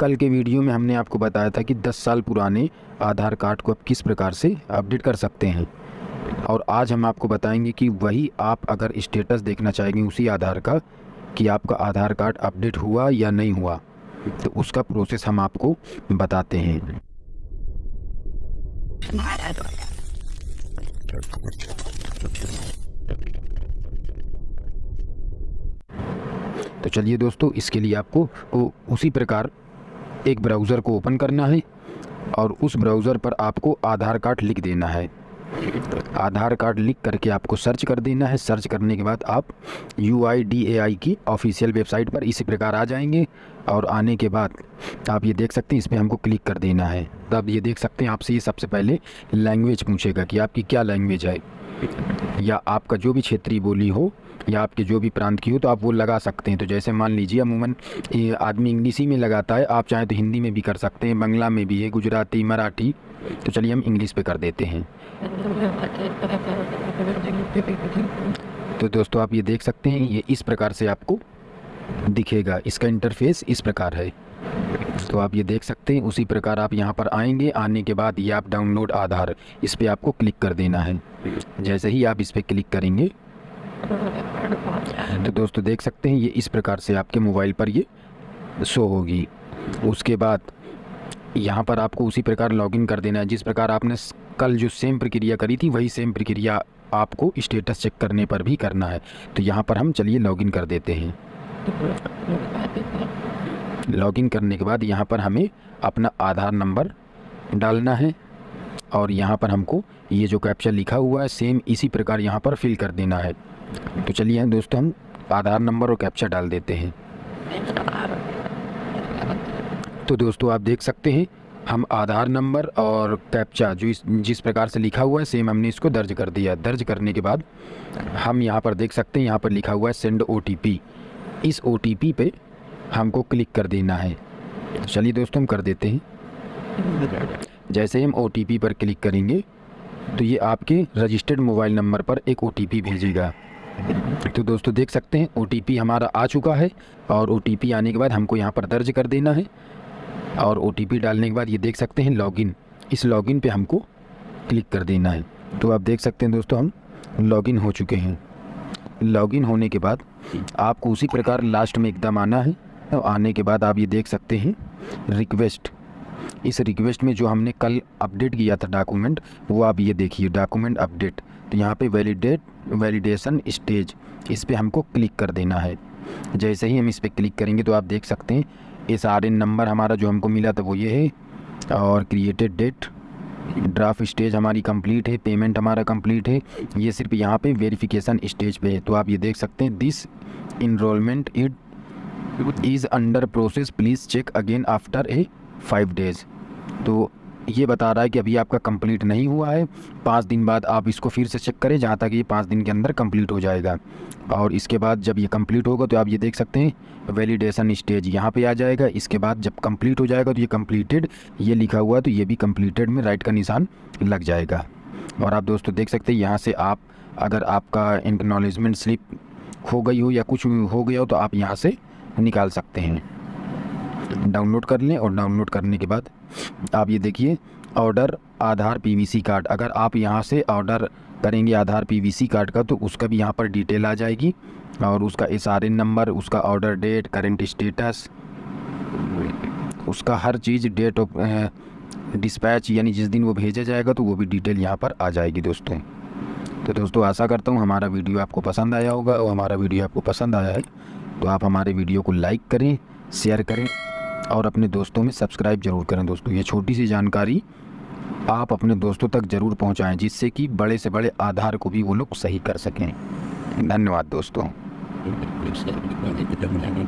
कल के वीडियो में हमने आपको बताया था कि 10 साल पुराने आधार कार्ड को आप किस प्रकार से अपडेट कर सकते हैं। और आज हम आपको बताएँगे कि वही आप अगर स्टेटस देखना चाहेंगे उसी आधार का, कि आपका आधार कार्ड अपडेट हुआ या नहीं हुआ तो उसका प्रोसेस हम आपको बताते हैं। तो चलिए दोस्तों, इसके लिए आपको उसी प्रकार एक ब्राउज़र को ओपन करना है और उस ब्राउज़र पर आपको आधार कार्ड लिख देना है। आधार कार्ड लिख करके आपको सर्च कर देना है। सर्च करने के बाद आप आई की ऑफिशियल वेबसाइट पर इसी प्रकार आ जाएँगे और आने के बाद आप ये देख सकते हैं इस पर हमको क्लिक कर देना है। तब ये देख सकते हैं, आपसे ये सबसे पहले लैंग्वेज पूछेगा कि आपकी क्या लैंग्वेज है। या आपका जो भी क्षेत्रीय बोली हो, या आपके जो भी प्रांत की हो तो आप वो लगा सकते हैं। तो जैसे मान लीजिए, अमूमन आदमी इंग्लिश ही में लगाता है, आप चाहें तो हिंदी में भी कर सकते हैं, बंगला में भी है, गुजराती, मराठी तो चलिए हम इंग्लिश पे कर देते हैं। तो दोस्तों, आप ये देख सकते हैं, ये इस प्रकार से आपको दिखेगा, इसका इंटरफेस इस प्रकार है। तो आप ये देख सकते हैं, उसी प्रकार आप यहाँ पर आएँगे। आने के बाद ये आप डाउनलोड आधार, इस पर आपको क्लिक कर देना है। जैसे ही आप इस पर क्लिक करेंगे तो दोस्तों देख सकते हैं, ये इस प्रकार से आपके मोबाइल पर ये शो होगी। उसके बाद यहाँ पर आपको उसी प्रकार लॉगिन कर देना है। जिस प्रकार आपने कल जो सेम प्रक्रिया करी थी, वही सेम प्रक्रिया आपको स्टेटस चेक करने पर भी करना है। तो यहाँ पर हम चलिए लॉगिन कर देते हैं। लॉगिन करने के बाद यहाँ पर हमें अपना आधार नंबर डालना है और यहाँ पर हमको ये जो कैप्चा लिखा हुआ है सेम इसी प्रकार यहाँ पर फिल कर देना है। तो चलिए दोस्तों, हम आधार नंबर और कैप्चा डाल देते हैं। तो दोस्तों, आप देख सकते हैं, हम आधार नंबर और कैप्चा जो इस, जिस प्रकार से लिखा हुआ है सेम हमने इसको दर्ज कर दिया। दर्ज करने के बाद हम यहाँ पर देख सकते हैं, यहाँ पर लिखा हुआ है सेंड ओटीपी इस ओ पे हमको क्लिक कर देना है। तो चलिए दोस्तों, हम कर देते हैं। जैसे हम ओटीपी पर क्लिक करेंगे तो ये आपके रजिस्टर्ड मोबाइल नंबर पर एक ओटीपी भेजेगा। तो दोस्तों, देख सकते हैं ओटीपी हमारा आ चुका है और ओटीपी आने के बाद हमको यहाँ पर दर्ज कर देना है। और ओटीपी डालने के बाद ये देख सकते हैं, लॉगिन। इस लॉगिन पे हमको क्लिक कर देना है। तो आप देख सकते हैं दोस्तों, हम लॉगिन हो चुके हैं। लॉगिन होने के बाद आपको उसी प्रकार लास्ट में एकदम आना है। आने के बाद आप ये देख सकते हैं रिक्वेस्ट इस रिक्वेस्ट में जो हमने कल अपडेट किया था डॉक्यूमेंट वो आप ये देखिए डॉक्यूमेंट अपडेट तो यहाँ पे वैलिडेट वैलिडेशन स्टेज इस पर हमको क्लिक कर देना है। जैसे ही हम इस पर क्लिक करेंगे तो आप देख सकते हैं एस आर एन नंबर हमारा जो हमको मिला था वो ये है, और क्रिएटेड डेट ड्राफ्ट स्टेज हमारी कंप्लीट है पेमेंट हमारा कंप्लीट है, ये सिर्फ़ यहाँ पे वेरिफिकेशन स्टेज पे है। तो आप ये देख सकते हैं this enrolment it is under process please check again after a five days तो ये बता रहा है कि अभी आपका कंप्लीट नहीं हुआ है। पाँच दिन बाद आप इसको फिर से चेक करें जहाँ तक ये पाँच दिन के अंदर कंप्लीट हो जाएगा। और इसके बाद जब ये कंप्लीट होगा तो आप ये देख सकते हैं वैलिडेशन स्टेज यहाँ पे आ जाएगा। इसके बाद जब कंप्लीट हो जाएगा तो ये कंप्लीटेड ये लिखा हुआ है तो ये भी कंप्लीटेड में राइट का निशान लग जाएगा। और आप दोस्तों देख सकते हैं, यहाँ से आप, अगर आपका इंकनॉलेजमेंट स्लिप हो गई हो या कुछ हो गया हो तो आप यहाँ से निकाल सकते हैं। डाउनलोड कर लें और डाउनलोड करने के बाद आप ये देखिए ऑर्डर आधार पीवीसी कार्ड अगर आप यहाँ से ऑर्डर करेंगे आधार पीवीसी कार्ड का तो उसका भी यहाँ पर डिटेल आ जाएगी और उसका एसआरएन नंबर उसका ऑर्डर डेट करेंट स्टेटस उसका हर चीज़ डेट ऑफ़ डिस्पैच यानी जिस दिन वो भेजा जाएगा तो वो भी डिटेल यहाँ पर आ जाएगी दोस्तों। तो दोस्तों, आशा करता हूँ हमारा वीडियो आपको पसंद आया होगा और हमारा वीडियो आपको पसंद आया है। तो आप हमारे वीडियो को लाइक करें, शेयर करें और अपने दोस्तों में सब्सक्राइब ज़रूर करें। दोस्तों, ये छोटी सी जानकारी आप अपने दोस्तों तक ज़रूर पहुंचाएँ, जिससे कि बड़े से बड़े आधार को भी वो लोग सही कर सकें। धन्यवाद, दोस्तों।